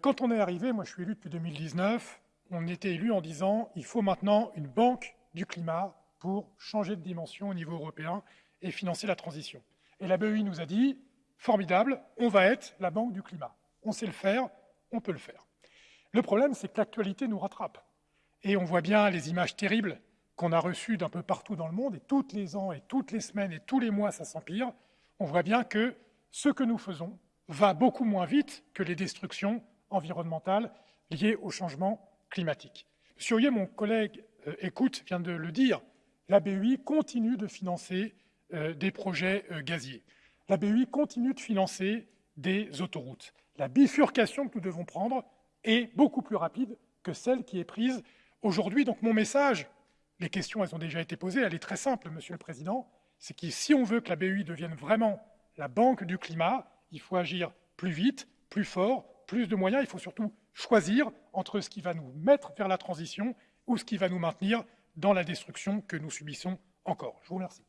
Quand on est arrivé, moi je suis élu depuis 2019, on était élu en disant il faut maintenant une banque du climat pour changer de dimension au niveau européen et financer la transition. Et la BEI nous a dit formidable, on va être la banque du climat. On sait le faire, on peut le faire. Le problème, c'est que l'actualité nous rattrape. Et on voit bien les images terribles qu'on a reçues d'un peu partout dans le monde, et toutes les ans, et toutes les semaines, et tous les mois, ça s'empire. On voit bien que ce que nous faisons va beaucoup moins vite que les destructions environnementales liées au changement climatique. Monsieur Hoyer, mon collègue euh, écoute, vient de le dire, la BEI continue de financer euh, des projets euh, gaziers. La BEI continue de financer des autoroutes. La bifurcation que nous devons prendre est beaucoup plus rapide que celle qui est prise aujourd'hui. Donc mon message, les questions elles ont déjà été posées, elle est très simple, Monsieur le Président, c'est que si on veut que la BEI devienne vraiment la banque du climat, il faut agir plus vite, plus fort, plus de moyens, il faut surtout choisir entre ce qui va nous mettre vers la transition ou ce qui va nous maintenir dans la destruction que nous subissons encore. Je vous remercie.